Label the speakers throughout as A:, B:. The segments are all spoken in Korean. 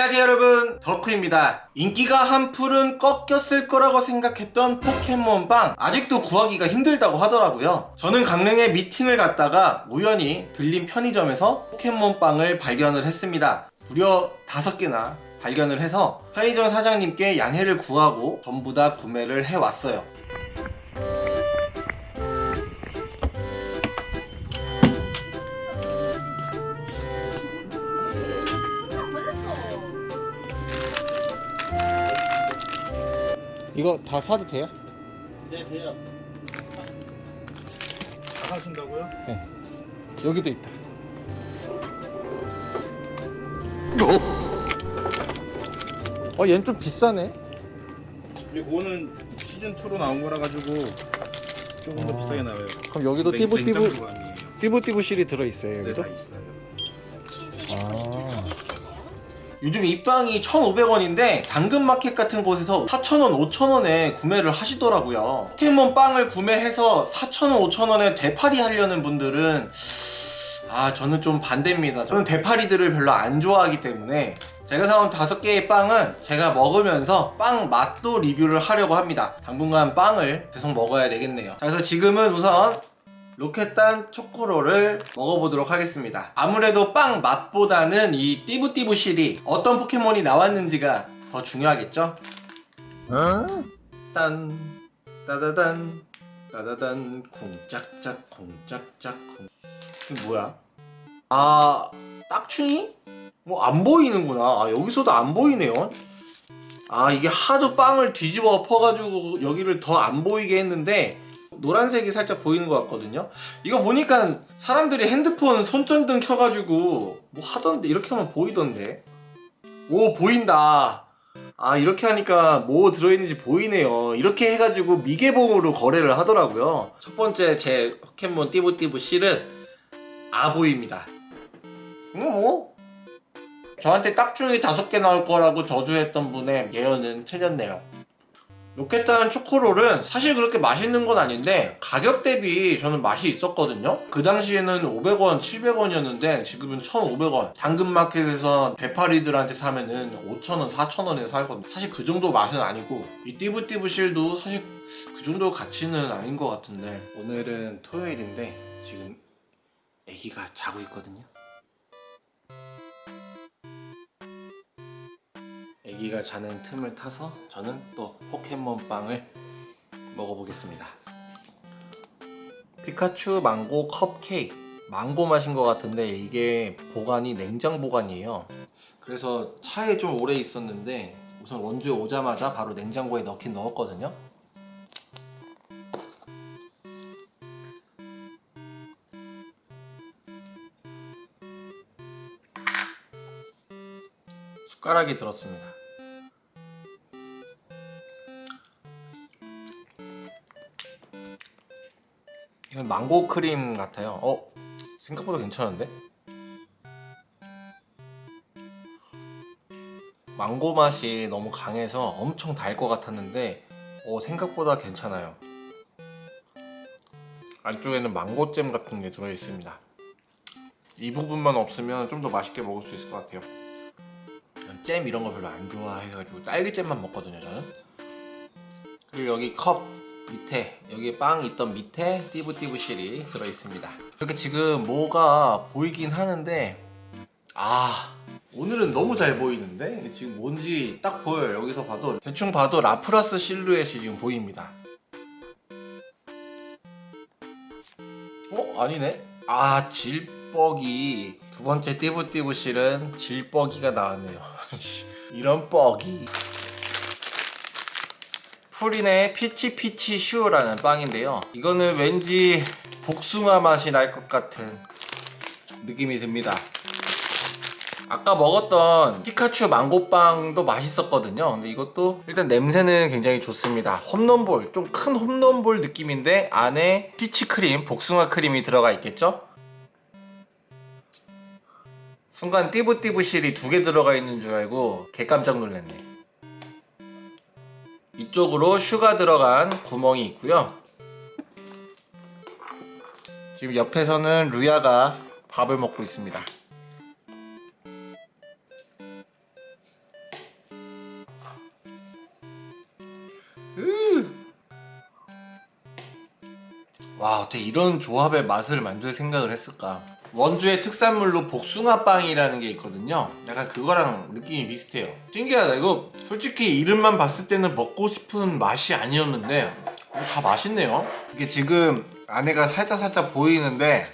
A: 안녕하세요 여러분. 덕후입니다. 인기가 한풀은 꺾였을 거라고 생각했던 포켓몬빵 아직도 구하기가 힘들다고 하더라고요. 저는 강릉에 미팅을 갔다가 우연히 들린 편의점에서 포켓몬빵을 발견을 했습니다. 무려 5개나 발견을 해서 편의점 사장님께 양해를 구하고 전부 다 구매를 해왔어요 이거 다 사도 돼요?
B: 네, 돼요. 다 하신다고요?
A: 네 여기도 있다 어 얘는 좀 비싸네
B: 그리고 그거는 시즌 2로 나온 거라 가지고 조금 더
A: 아.
B: 비싸게 나와요.
A: 그럼 여기도
B: 냉-
A: 띠부띠부
B: 냉장 보관이에요.
A: 띠부띠부 실이 들어있어요
B: 네,
A: 여기도?
B: 다
A: 요즘 입방이 1,500원인데 당근마켓 같은 곳에서 4,000원, 5,000원에 구매를 하시더라고요. 포켓몬 빵을 구매해서 4,000원, 5,000원에 되팔이 하려는 분들은 아 저는 좀 반대입니다. 저는 되팔이들을 별로 안 좋아하기 때문에 제가 사온 다섯 개의 빵은 제가 먹으면서 빵 맛도 리뷰를 하려고 합니다. 당분간 빵을 계속 먹어야 되겠네요. 자, 그래서 지금은 우선 로켓단 초코롤을 먹어보도록 하겠습니다. 아무래도 빵 맛보다는 이 띠부띠부 실이 어떤 포켓몬이 나왔는지가 더 중요하겠죠? 딴 따다단 따다단 쿵짝짝 쿵짝짝 쿵 이게 뭐야? 아 딱충이? 뭐 안 보이는구나 아 여기서도 안 보이네요 아 이게 하도 빵을 뒤집어 엎어가지고 여기를 더 안 보이게 했는데 노란색이 살짝 보이는 것 같거든요. 이거 보니까 사람들이 핸드폰 손전등 켜가지고 뭐 하던데? 이렇게 하면 보이던데? 오 보인다. 아 이렇게 하니까 뭐 들어있는지 보이네요. 이렇게 해가지고 미개봉으로 거래를 하더라고요. 첫 번째 제 포켓몬 띠부띠부 실은 아보입니다. 이거 뭐? 저한테 딱중이 다섯 개 나올 거라고 저주했던 분의 예언은 틀렸네요 로켓단 초코롤은 사실 그렇게 맛있는 건 아닌데 가격 대비 저는 맛이 있었거든요. 그 당시에는 500원, 700원이었는데 지금은 1,500원. 당근마켓에서 대파리들한테 사면은 5,000원, 4,000원에 살거든요. 사실 그 정도 맛은 아니고 이 띠부띠부 실도 사실 그 정도 가치는 아닌 것 같은데 오늘은 토요일인데 지금 애기가 자고 있거든요 애기가 자는 틈을 타서 저는 또 포켓몬빵을 먹어보겠습니다. 피카츄 망고 컵케이크. 망고 맛인 것 같은데 이게 보관이 냉장 보관이에요. 그래서 차에 좀 오래 있었는데 우선 원주에 오자마자 바로 냉장고에 넣긴 넣었거든요. 숟가락이 들었습니다 망고 크림 같아요. 어? 생각보다 괜찮은데? 망고 맛이 너무 강해서 엄청 달 것 같았는데 어, 생각보다 괜찮아요. 안쪽에는 망고잼 같은 게 들어있습니다. 이 부분만 없으면 좀 더 맛있게 먹을 수 있을 것 같아요. 잼 이런 거 별로 안 좋아해가지고 딸기잼만 먹거든요 저는. 그리고 여기 컵 밑에 여기 빵 있던 밑에 띠부띠부 실이 들어있습니다. 이렇게 지금 뭐가 보이긴 하는데 아 오늘은 너무 잘 보이는데? 지금 뭔지 딱 보여요. 여기서 봐도 대충 봐도 라프라스 실루엣이 지금 보입니다. 어? 아니네. 아 질퍽이. 두 번째 띠부띠부 실은 질퍽이가 나왔네요. 이런 퍽이 푸린의 피치피치 슈라는 빵인데요. 이거는 왠지 복숭아 맛이 날 것 같은 느낌이 듭니다. 아까 먹었던 피카츄 망고빵도 맛있었거든요. 근데 이것도 일단 냄새는 굉장히 좋습니다. 홈런볼 좀 큰 홈런볼 느낌인데 안에 피치크림 복숭아 크림이 들어가 있겠죠? 순간 띠부띠부 실이 두 개 들어가 있는 줄 알고 개 깜짝 놀랐네 뒤쪽으로 슈가 들어간 구멍이 있고요. 지금 옆에서는 루야가 밥을 먹고 있습니다. 음! 와 어떻게 이런 조합의 맛을 만들 생각을 했을까? 원주의 특산물로 복숭아빵이라는 게 있거든요. 약간 그거랑 느낌이 비슷해요. 신기하다. 이거 솔직히 이름만 봤을 때는 먹고 싶은 맛이 아니었는데 이거 다 맛있네요. 이게 지금 안에가 살짝 살짝 보이는데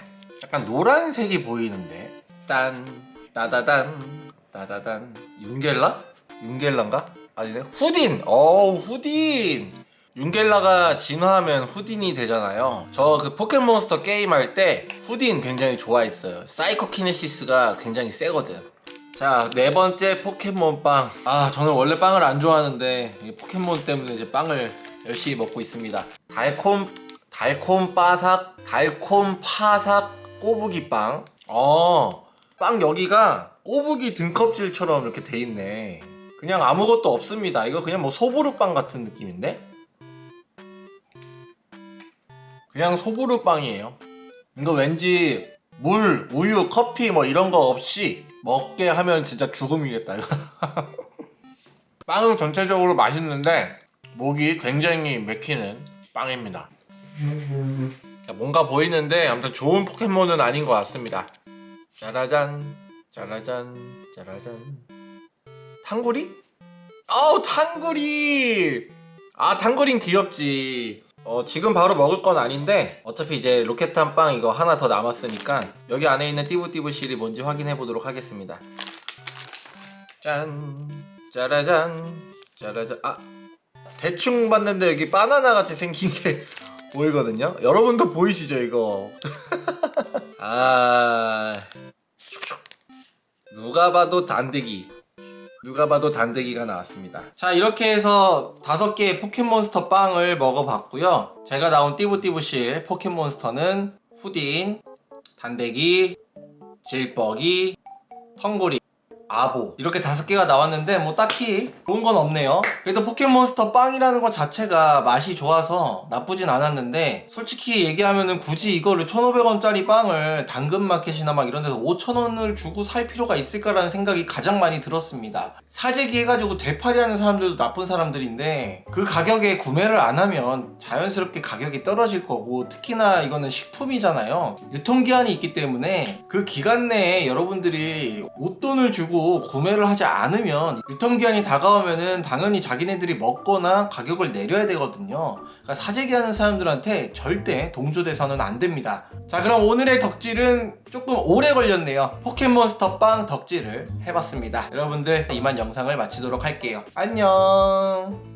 A: 약간 노란색이 보이는데 딴 따다단 따다단 윤겔라? 윤겔라인가? 아니네 후딘! 어우 후딘! 윤겔라가 진화하면 후딘이 되잖아요. 저 그 포켓몬스터 게임 할 때 후딘 굉장히 좋아했어요. 사이코키네시스가 굉장히 세거든. 자 네 번째 포켓몬 빵 아 저는 원래 빵을 안 좋아하는데 이 포켓몬 때문에 이제 빵을 열심히 먹고 있습니다. 달콤 달콤 바삭 달콤 파삭 꼬부기 빵. 어, 빵 여기가 꼬부기 등껍질처럼 이렇게 돼 있네. 그냥 아무것도 없습니다. 이거 그냥 뭐 소보루빵 같은 느낌인데 그냥 소보루 빵이에요. 이거 왠지 물, 우유, 커피 뭐 이런 거 없이 먹게 하면 진짜 죽음이겠다 빵은 전체적으로 맛있는데 목이 굉장히 맥히는 빵입니다. 자, 뭔가 보이는데 아무튼 좋은 포켓몬은 아닌 것 같습니다. 짜라잔 짜라잔 짜라잔. 탕구리? 어우 탕구리! 아 탕구린 귀엽지 어 지금 바로 먹을 건 아닌데 어차피 이제 로켓탄 빵 이거 하나 더 남았으니까 여기 안에 있는 띠부띠부실이 뭔지 확인해 보도록 하겠습니다. 짠. 짜라잔. 짜라잔. 아 대충 봤는데 여기 바나나 같이 생긴 게 보이거든요? 여러분도 보이시죠 이거? 아 누가 봐도 단대기 누가 봐도 단대기가 나왔습니다. 자 이렇게 해서 다섯 개의 포켓몬스터 빵을 먹어봤고요. 제가 나온 띠부띠부실 포켓몬스터는 후딘 단대기 질뻑이 텅구리 아보. 이렇게 다섯 개가 나왔는데 뭐 딱히 좋은 건 없네요. 그래도 포켓몬스터 빵이라는 것 자체가 맛이 좋아서 나쁘진 않았는데 솔직히 얘기하면은 굳이 이거를 1500원짜리 빵을 당근마켓이나 막 이런 데서 5000원을 주고 살 필요가 있을까라는 생각이 가장 많이 들었습니다. 사재기 해가지고 되팔이 하는 사람들도 나쁜 사람들인데 그 가격에 구매를 안 하면 자연스럽게 가격이 떨어질 거고 특히나 이거는 식품이잖아요. 유통기한이 있기 때문에 그 기간 내에 여러분들이 웃돈을 주고 구매를 하지 않으면 유통기한이 다가오면은 당연히 자기네들이 먹거나 가격을 내려야 되거든요. 그러니까 사재기 하는 사람들한테 절대 동조돼서는 안 됩니다. 자 그럼 오늘의 덕질은 조금 오래 걸렸네요. 포켓몬스터 빵 덕질을 해봤습니다. 여러분들 이만 영상을 마치도록 할게요. 안녕